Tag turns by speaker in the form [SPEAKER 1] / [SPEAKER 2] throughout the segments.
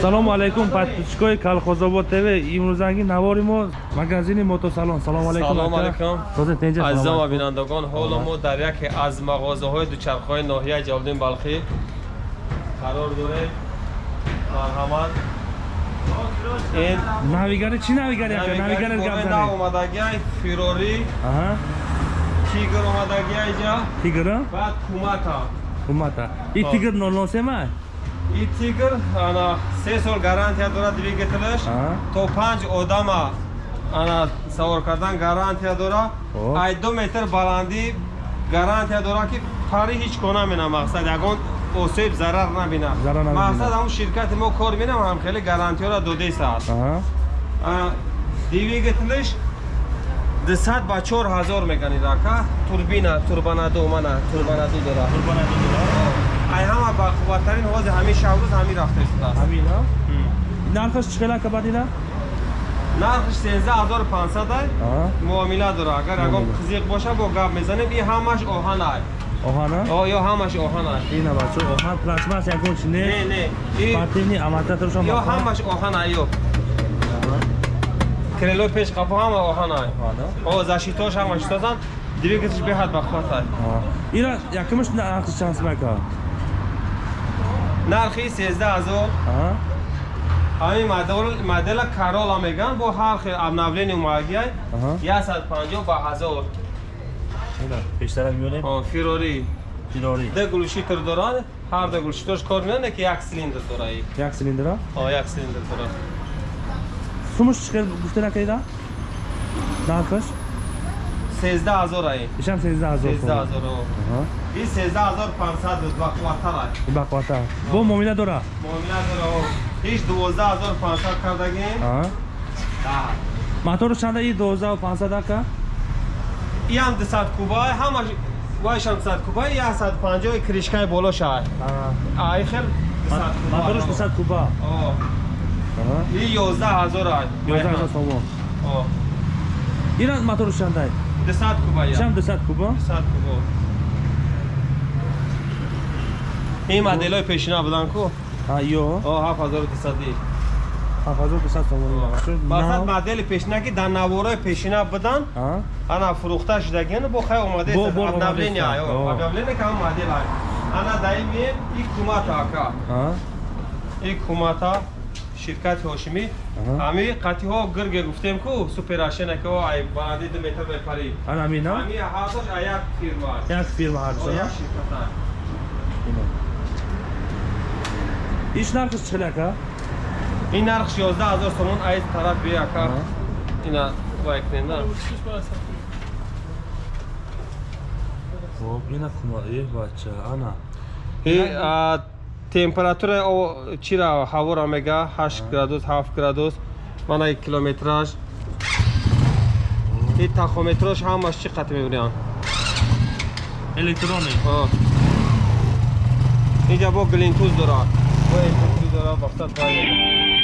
[SPEAKER 1] ассалому алайкум подписчикои колхозобод тв. Имрӯзанги навори мо магазини мотосалон. Салому алайкум
[SPEAKER 2] салому
[SPEAKER 1] ака.
[SPEAKER 2] алайкум.
[SPEAKER 1] Тозе тенҷа,
[SPEAKER 2] азизам ва бинандагон ҳоло мо дар яке аз мағозаҳои дучархҳои ноҳияи ҷалолиддин балхӣ қарор дорем марҳамат ин
[SPEAKER 1] навигари чӣ навигари ака? навигари гап
[SPEAKER 2] на
[SPEAKER 1] занед.
[SPEAKER 2] омадагиай фирори
[SPEAKER 1] аҳа.
[SPEAKER 2] Тигр омадагиай ҷа.
[SPEAKER 1] Тигра
[SPEAKER 2] баъд кумата.
[SPEAKER 1] Ҳумата и тигр нолносема
[SPEAKER 2] и тигр ана се сол гарантия дорад двигателаш то панҷ одама ана савор кардан гарантия дора. Ай ду метр баландӣ гарантия дора ки пари ҳеҷ кона мена. Мақсад ягон осеб зарар набина. Мақсад ҳамун ширкати мо кор менам ҳам хеле гарантияро додесааст
[SPEAKER 1] аҳа
[SPEAKER 2] двигателиш дусад ба чор ҳазор мегани рака турбина турбанаду мана турбанаду дора ай ҳама бақувваттарин ҳозир ҳамин шаврӯз ҳамин рафта истодааст
[SPEAKER 1] ҳамина нархаш чӣ хел ака бадида
[SPEAKER 2] нархш 13500 ай муомила дора агар ягон қизиқ боша бо гап мезанем и ҳамаш оҳан ай.
[SPEAKER 1] Оҳана
[SPEAKER 2] ё ҳамаш оҳан ай.
[SPEAKER 1] Ина бачо оҳан пластмас ягон чи
[SPEAKER 2] не?
[SPEAKER 1] Не
[SPEAKER 2] не. И-
[SPEAKER 1] партини амататоршон
[SPEAKER 2] ё ҳамаш оҳан ай ё. Крелои пеш қафо ҳама оҳан ай. О зашитош ҳамаш созан двигателш беҳад бахват ай
[SPEAKER 1] ира якимаш нархи чанд ака
[SPEAKER 2] нархи 13000
[SPEAKER 1] аҳа.
[SPEAKER 2] Ҳамин модел- модела карола меган бо ҳар хел обновление
[SPEAKER 1] Аҳа.
[SPEAKER 2] 150 ба 1000
[SPEAKER 1] ина пештара миёрем
[SPEAKER 2] О, фирори
[SPEAKER 1] фирори
[SPEAKER 2] ду глушитр дорад ҳар ду глушитрш кор менане ки як силиндр дора и
[SPEAKER 1] як силиндра?
[SPEAKER 2] О як силиндр дора
[SPEAKER 1] сумаш чӣ хел гуфтен ака ира нархаш
[SPEAKER 2] 13000 ай
[SPEAKER 1] ишам сездаҳ ҳазор
[SPEAKER 2] 13000 о и 13500 буд бақувваттар ай
[SPEAKER 1] бақвата бо муомила дора?
[SPEAKER 2] Муомила дора. Ҳеҷ 12500 кардагем
[SPEAKER 1] аҳа.
[SPEAKER 2] Да.
[SPEAKER 1] мотору чанда и доздаҳу пансад ака?
[SPEAKER 2] И ҳам 200 кубай ҳамаш вайшам 100 кубай и 150 кришкаи болош ай ай хел 200 кубай.
[SPEAKER 1] моторуш дусад куба
[SPEAKER 2] о. И 11000 ай
[SPEAKER 1] ёздаҳ ҳазор сомон
[SPEAKER 2] о.
[SPEAKER 1] Ира моторуш чандай
[SPEAKER 2] 200 кубай
[SPEAKER 1] ишам дусад куба
[SPEAKER 2] 200 кубо ин моделҳои пешина буданд ку?
[SPEAKER 1] Ҳа ё
[SPEAKER 2] о 7200
[SPEAKER 1] ҳафт ҳазор дусад сомон
[SPEAKER 2] мақсад модели пешина ки дар навораи пешина буданд ана фурӯхта шудагиан бо хай
[SPEAKER 1] Бо- бо
[SPEAKER 2] обновление обновление ка ҳам модел ай. Ана даи мием и кумата ака. И кумата ширкати ҳошимӣ. Ҳами қатиҳо гирге гуфтем ку суперашена ки о ай баланди ду метр мепари
[SPEAKER 1] анамина
[SPEAKER 2] ҳами а як фирма
[SPEAKER 1] як фирма
[SPEAKER 2] О, як
[SPEAKER 1] ҳарша
[SPEAKER 2] ширкат аст
[SPEAKER 1] иш нархиш чӣ хел ака
[SPEAKER 2] ин нарх 11000 сомон айз тараф биака
[SPEAKER 1] Аҳа.
[SPEAKER 2] ина вайкненда
[SPEAKER 1] хоб ина кума э бача ана
[SPEAKER 2] температура чира ҳавора мега 8 градус 7 градус мана и километраж и тахометраш ҳамаш чӣ қат мебинанд
[SPEAKER 1] электрони
[SPEAKER 2] инҷа бо глинтуз дорад. Бо электриз дорад вақтат вай
[SPEAKER 1] бемано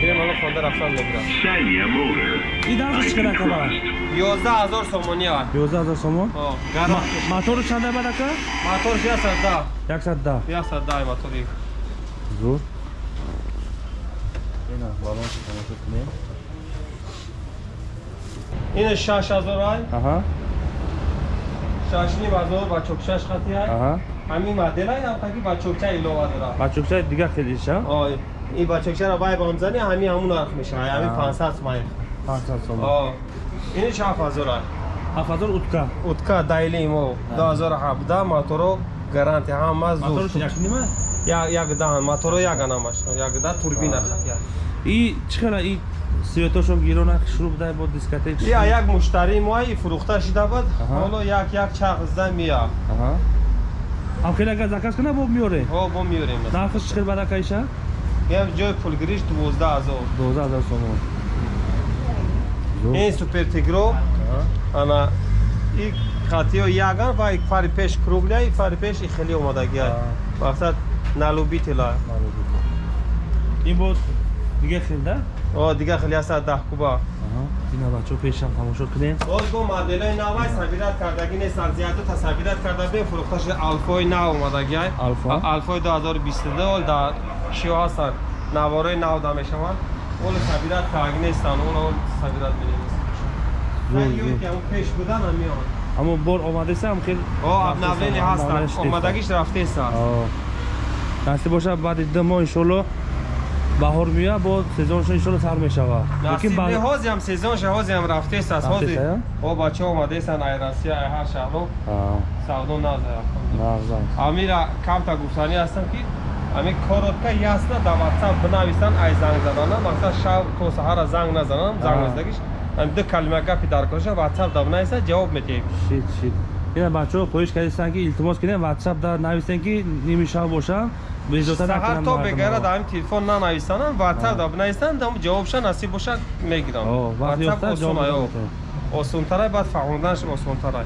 [SPEAKER 1] хона рафтан
[SPEAKER 2] мегирем ҳало хонда рафтан мегирам
[SPEAKER 3] Sanya Motor.
[SPEAKER 1] и нархиш чӣ хел ака ба
[SPEAKER 2] 11000 сомони ай
[SPEAKER 1] ёздаҳ ҳазор сомон
[SPEAKER 2] гарм
[SPEAKER 1] мотору чанда бад ака
[SPEAKER 2] мотор 110
[SPEAKER 1] яксад даҳ
[SPEAKER 2] 110 мотори
[SPEAKER 1] зур. Ина балонш тамошо кунем.
[SPEAKER 2] Ин 6000 ай.
[SPEAKER 1] Аҳа.
[SPEAKER 2] 6500 ба чокчаш хати ай.
[SPEAKER 1] Аҳа.
[SPEAKER 2] Ҳамин модел ай ҳам таки ба чокча илова дорад.
[SPEAKER 1] Бачукча дига хелиша?
[SPEAKER 2] Ой, ин бачакчара бай бамзани ҳами ҳамун нарх мешавад. Ҳами
[SPEAKER 1] Аа.
[SPEAKER 2] 500 сомон
[SPEAKER 1] пансад сомон
[SPEAKER 2] о ини 7000 ай?
[SPEAKER 1] Ҳафт ҳазор утка.
[SPEAKER 2] Утка дайли мо. 2017 моторо гарантия ҳама
[SPEAKER 1] моторуш
[SPEAKER 2] зуд
[SPEAKER 1] як нима?
[SPEAKER 2] Як як даҳан моторо як анамаш як да. турбина хатя
[SPEAKER 1] и чӣ хела и светошо гирона шуруб дай бо дискотек
[SPEAKER 2] я як муштари мои фурӯхта шида буд
[SPEAKER 1] Аҳа.
[SPEAKER 2] ҳоло як як чарх зда мия.
[SPEAKER 1] Аҳа. Ҳам хеле ага заказ кана бо миёре
[SPEAKER 2] ҳо бо миёрем
[SPEAKER 1] нархиш чӣ хел бад ака иша
[SPEAKER 2] я ҷои пулгириш 12000
[SPEAKER 1] доздаҳ ҳазор сомон Зур.
[SPEAKER 2] ин супер тигро
[SPEAKER 1] Аҳа.
[SPEAKER 2] ана и хатиё яган ва ик фари пеш кругля и фари пеш и хели омадагия
[SPEAKER 1] Аа.
[SPEAKER 2] мақсад налубитила
[SPEAKER 1] ин бо дига хел да
[SPEAKER 2] о дига хели аста даҳ куба
[SPEAKER 1] Аҳа. ина бачаҳо пешам тамошо кунем
[SPEAKER 2] боз бо моделҳои навай сабират кардаги нестанд зиёду тасабират карда бе фурӯхта шуда алфои нав омадагия
[SPEAKER 1] Алфа.
[SPEAKER 2] алфои 2022 дар шиё ҳастанд. Наворои нав да мешаванд. Оли сабират так нестанд. Сабират Ё
[SPEAKER 1] зур.
[SPEAKER 2] ки ҳамон пеш будан ҳамиён
[SPEAKER 1] ҳамон бор омадасам хел
[SPEAKER 2] о обновление ҳастанд. Омадагиш рафтесан
[SPEAKER 1] насиб боша баъди ду моҳ иншоалло баҳор меояд бо сезоншон иншоалло сар мешавад
[SPEAKER 2] ҳозиам сезонша ҳозиам рафтест аст. Ҳози о бачаҳо омадесанд ай россия ай ҳар шаҳро савдо назаяфтанд амира камта гуфтанӣ ҳастам ки ами коротка ясна да ватсап бинависанд ай занг задана мақсад шав то саҳара занг назанам. Занг
[SPEAKER 1] Аа.
[SPEAKER 2] наздагиш ами ду калима гапи даркоша ватсап да бинависа ҷавоб метиҳем
[SPEAKER 1] шит шит. Ина бачаҳо хоҳиш кардистанд ки илтимос кунем ватсап да нависем ки ними шав бошам.
[SPEAKER 2] Саҳар то
[SPEAKER 1] мардумро.
[SPEAKER 2] бегара да ҳамин телефон нанависанам ватсап да бинависанд дам ҷавобша насиб боша мегирам. Ватсап
[SPEAKER 1] ёфта ҷавоб
[SPEAKER 2] осун аё
[SPEAKER 1] медем.
[SPEAKER 2] осунтарай баъд фаҳмонданаш осунтарай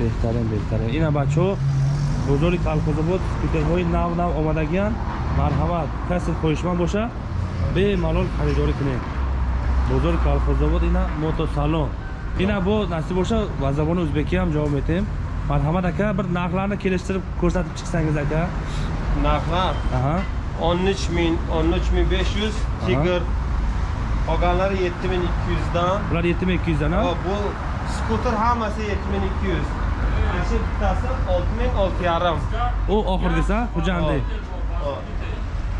[SPEAKER 1] беҳтарин беҳтарин ина бачаҳо бозори калхозобод скутерҳои нав нав омадагиянд марҳамат касе хоҳишманд боша бемалол харидорӣ кунем бозори калхозобод ина мотосалон ина бо насиб боша ба забони ӯзбекӣ ҳам ҷавоб метем. Марҳамат ака бир нархларni келиштириб кӯрсатиб чиқсанgiz ака?
[SPEAKER 2] Нархлар
[SPEAKER 1] аҳа.
[SPEAKER 2] 13 мин 13 мин 500 тигр. Qolganlari 7200dan
[SPEAKER 1] булар 7200 дан
[SPEAKER 2] О, bu skuter hammasi 7200 Ashi bittasi 6600
[SPEAKER 1] у охиргиса хуҷанди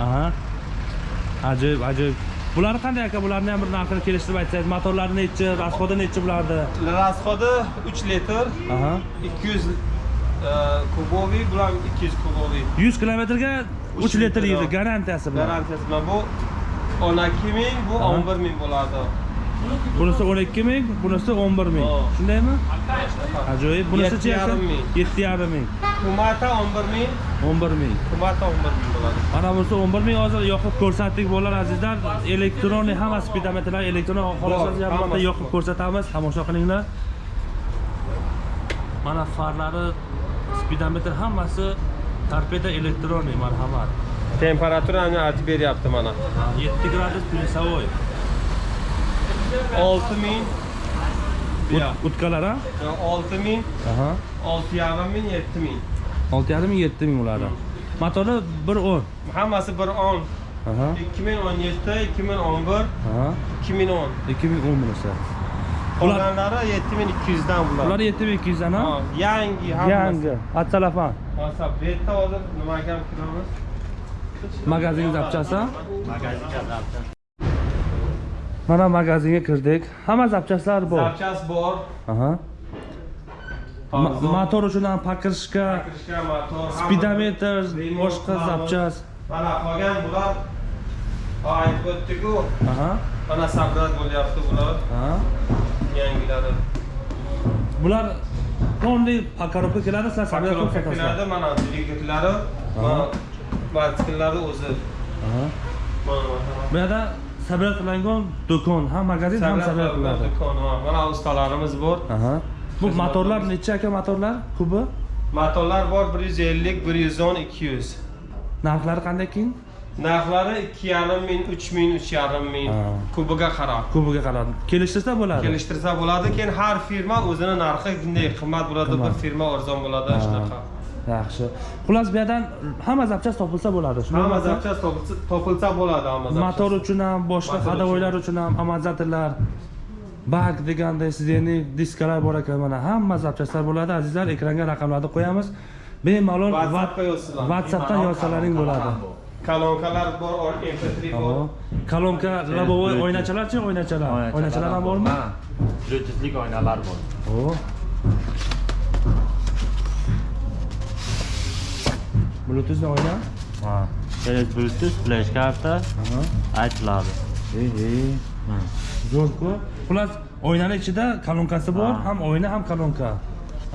[SPEAKER 1] аҳа аҷоиб аҷоиб буларni qanday aka? Bularni ham bir narxini kelishtirib aytsangiz motorlari nechi расходи nechi bularni?
[SPEAKER 2] Rasxodi 3 litr
[SPEAKER 1] аҳа
[SPEAKER 2] 200 e, kuboviy bular 200 kuboviy
[SPEAKER 1] 100 kilometrga 3
[SPEAKER 2] Uch
[SPEAKER 1] litr yeydi. garantiyasi bilan
[SPEAKER 2] garantiyasi bilan bu 12 ming bu
[SPEAKER 1] Aha.
[SPEAKER 2] 11 ming bo'ladi
[SPEAKER 1] bunisi 12 ming bunisi 11 ming.
[SPEAKER 2] Oh.
[SPEAKER 1] shundaymi? Ajoyib. Bunisichi aka?
[SPEAKER 2] yarim ming.
[SPEAKER 1] 7,5 ming.
[SPEAKER 2] Kumata 11 ming.
[SPEAKER 1] 11 ming.
[SPEAKER 2] Kumata 11 ming bo'ladi.
[SPEAKER 1] Mana bunisi 11 ming. Hozir yoqib ko'rsatdik bolalar azizlar. Elektronniy hamma speedometrlar elektron xohlasangiz ham
[SPEAKER 2] hammasi
[SPEAKER 1] bitta yoqib ko'rsatamiz. Tomosha qilinglar. Mana farlari speedometr hammasi torpeda elektronniy marhamat.
[SPEAKER 2] Temperaturani aytib beryapti mana.
[SPEAKER 1] 7 gradus plyusовой
[SPEAKER 2] 6 ming buyoq.
[SPEAKER 1] utkalar ha?
[SPEAKER 2] 6 ming
[SPEAKER 1] aha.
[SPEAKER 2] 6,5 ming 7 ming
[SPEAKER 1] 6,5 ming 7 ming ularni motori 110
[SPEAKER 2] hammasi bir 10
[SPEAKER 1] aha.
[SPEAKER 2] 2017 2011
[SPEAKER 1] aha.
[SPEAKER 2] 2010
[SPEAKER 1] 2010 bunisi
[SPEAKER 2] qolganlari 7200 dan
[SPEAKER 1] ular
[SPEAKER 2] bular
[SPEAKER 1] 7200 dan ha?
[SPEAKER 2] Ha, yangi hammasi
[SPEAKER 1] yangi atsalafan
[SPEAKER 2] Masa bu yerda hozir nimaga ham kiramiz
[SPEAKER 1] magazin zapchasi mana magazinga kirdik hamma zapchastlar bor
[SPEAKER 2] zapchas bor
[SPEAKER 1] aha Ma-
[SPEAKER 2] Arzon.
[SPEAKER 1] motor uchun ham pakirishga
[SPEAKER 2] kirishga motor
[SPEAKER 1] speedometr
[SPEAKER 2] Remont,
[SPEAKER 1] boshqa
[SPEAKER 2] remont.
[SPEAKER 1] zapchas
[SPEAKER 2] mana qolgan bular ha, aytib o'tdik-ku
[SPEAKER 1] aha
[SPEAKER 2] mana sabrat bo'lyapti bular
[SPEAKER 1] aha
[SPEAKER 2] yangilari
[SPEAKER 1] bular полный покоробка keladi sizlar sabzavot
[SPEAKER 2] Pakировка
[SPEAKER 1] sotasizlar
[SPEAKER 2] keladi mana dvigatellari
[SPEAKER 1] Aha.
[SPEAKER 2] mana mototsiklari o'zi
[SPEAKER 1] aha
[SPEAKER 2] mana mana
[SPEAKER 1] bu yerda sabiyatlangan do'kon. Ha magazin ham sabiyatlanadi
[SPEAKER 2] do'kon mana ustalarimiz bor.
[SPEAKER 1] Bu motorlar necha aka motorlar? Kubi?
[SPEAKER 2] Motorlar bor bir yuz ellik bir yuz o'n ikki yuz.
[SPEAKER 1] Narxlari qanday keyin
[SPEAKER 2] narxlari ikki yarim ming uch ming uch yarim
[SPEAKER 1] ming.
[SPEAKER 2] Kubiga qarab.
[SPEAKER 1] Kubiga qarab. Kelishtirsa bo'ladi.
[SPEAKER 2] Kelishtirsa bo'ladi keyin har firma o'zini narxi bunday qimmat bo'ladi. Bir firma arzon bo'ladi shunaqa.
[SPEAKER 1] Yaxshi. Xullas bu yerdan hamma zapchast topilsa bo'ladi.
[SPEAKER 2] Hamma zapchast topilsa- bo'ladi hamma
[SPEAKER 1] motor uchun ham boshqa ходовойlar uchun. ham amortizatorlar bak deganda sizni diskalar bor ekan mana hamma zapchastlar bo'ladi. Azizlar ekranga raqamlarni qo'yamiz. Bemalol whatsappdan yozsalaring bo'ladi.
[SPEAKER 2] Kolonkalar bor or- mp3 bor.
[SPEAKER 1] Kolonka lobovoy
[SPEAKER 3] Bluetooth.
[SPEAKER 1] oynachalarchi oynachalar? Oynachalar ham bormi?
[SPEAKER 3] Ha, Bluetoothlik oynalar bor.
[SPEAKER 1] Bluetoothni oyna
[SPEAKER 3] Ha. Kerak Bluetooth, flash karta
[SPEAKER 1] Aha.
[SPEAKER 3] aytiladi.
[SPEAKER 1] Ey, ey.
[SPEAKER 3] Ha.
[SPEAKER 1] zo'rku xullas oynani ichida kolonkasi bor
[SPEAKER 3] Ha.
[SPEAKER 1] ham oyna ham kolonka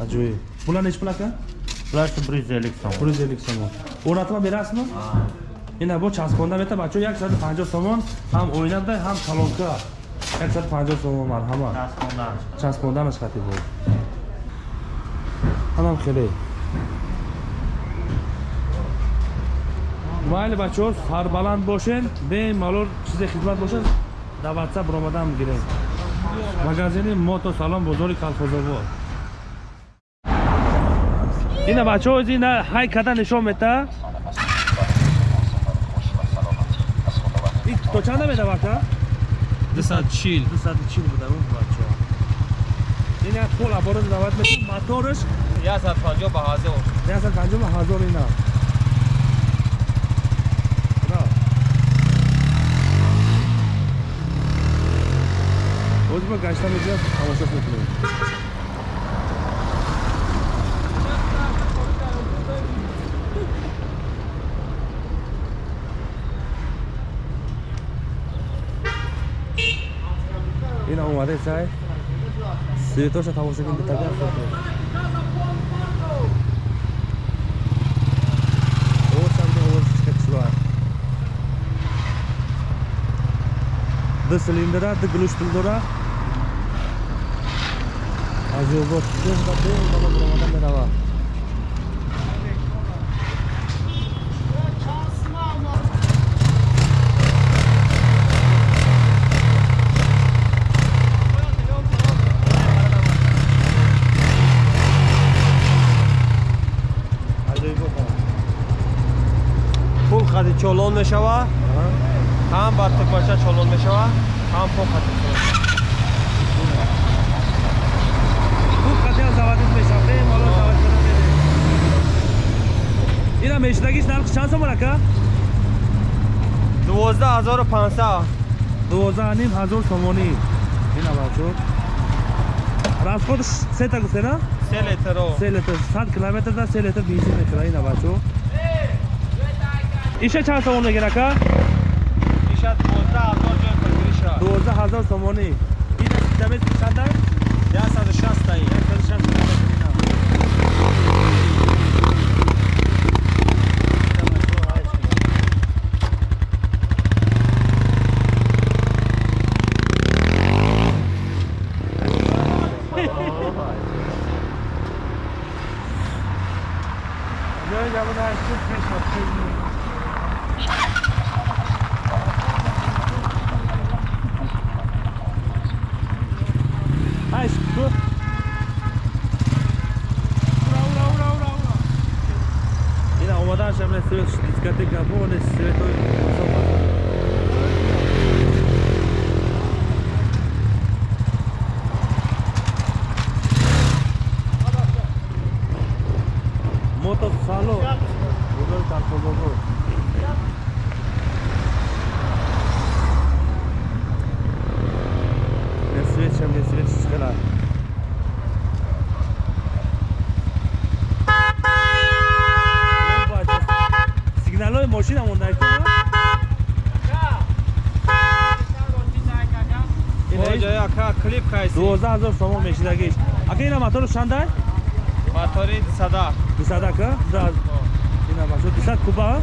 [SPEAKER 1] ajoyib bular nechi pul aka
[SPEAKER 3] Bularchi 150 so'm.
[SPEAKER 1] bir yuz ellik somon o'rnatib ham berasizmi ina bu chaspondan beta bacho yak soat panjoh somon ham o'ynada ham kolonka yak soat panjoh somon marhamat
[SPEAKER 3] Tasmondan.
[SPEAKER 1] chaspondan chiqadi bu anam kelay mayli bacho'r sarbaland bo'shin. Bemalol sizga xizmat bo'lsin даватса biromadan giring magazini moto salon bozori колхозовод ина бачаҳо ина ҳайкада нишон мета. То чанда медавад а
[SPEAKER 2] 240
[SPEAKER 1] 240 буда ӯ бачо. Ин як пол аборот давад метавад моторш
[SPEAKER 2] 150 ба ҳазор
[SPEAKER 1] 150 ҳазор ина Bozma kaçtan hocam? Ama çok mutlu این اومده سای سی توش تا واسه کنده تاگر د سلندره د ګلوشتل دره ду глуштул дора аҷобот ба бел бала буромада мерава аҷоибот
[SPEAKER 2] пул хати чолон мешавад ҳам ба тукмаша чолон мешавад ҳам пул хати
[SPEAKER 1] Ина мешидагиш нархи чанд сомон ака?
[SPEAKER 2] 12500
[SPEAKER 1] 12 ним ҳазор сомонӣ. Ина бачо. Расходш се та гуфтена?
[SPEAKER 2] 3 литро
[SPEAKER 1] 3 литр 100 километр да 3 литр бензин мехӯра ина бачо. Иша чанд сомон мегира ака?
[SPEAKER 2] иша 12000 ҷой пазириша
[SPEAKER 1] 12000 сомонӣ. Ина системаи чанда?
[SPEAKER 2] 160 таи
[SPEAKER 1] Możemy sobie ślizgać te gabony, to motor w salon. Google tam próbował. Не встречаем, не встречаем, скалаем.
[SPEAKER 2] Ҷои ака клип кайси
[SPEAKER 1] 12000 сомон мешидагиш. Ака ина мотор шандай?
[SPEAKER 2] мотори сада
[SPEAKER 1] 200 ка? Да. Ина башо 200 куба.